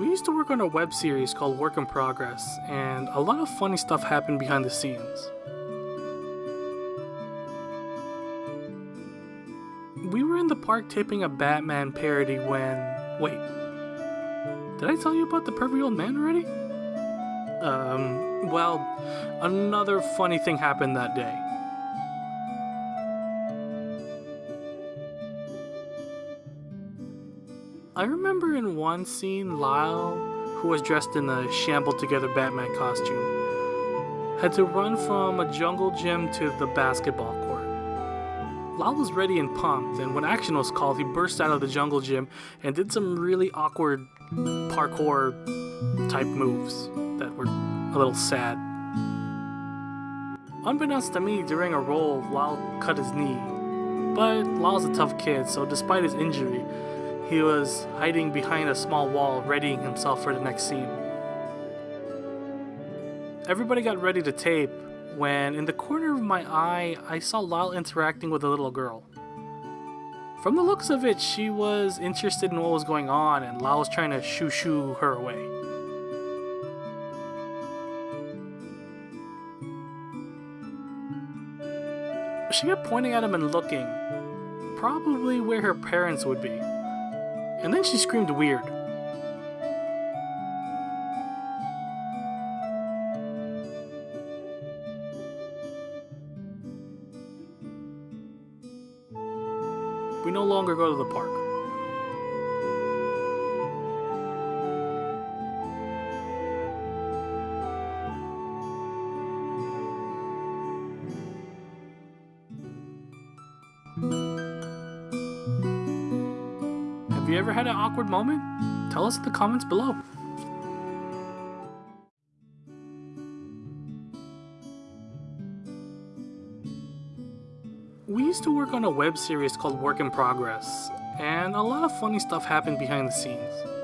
We used to work on a web series called Work in Progress, and a lot of funny stuff happened behind the scenes. We were in the park taping a Batman parody when. Wait. Did I tell you about the pervy old man already? Um, well, another funny thing happened that day. I remember in one scene, Lyle, who was dressed in a shambled together Batman costume, had to run from a jungle gym to the basketball court. Lyle was ready and pumped, and when action was called, he burst out of the jungle gym and did some really awkward parkour type moves that were a little sad. Unbeknownst to me, during a roll, Lyle cut his knee. But Lyle's a tough kid, so despite his injury, he was hiding behind a small wall, readying himself for the next scene. Everybody got ready to tape when, in the corner of my eye, I saw Lyle interacting with a little girl. From the looks of it, she was interested in what was going on, and Lyle was trying to shoo shoo her away. She kept pointing at him and looking, probably where her parents would be. And then she screamed weird. We no longer go to the park. Have you ever had an awkward moment? Tell us in the comments below. We used to work on a web series called Work in Progress, and a lot of funny stuff happened behind the scenes.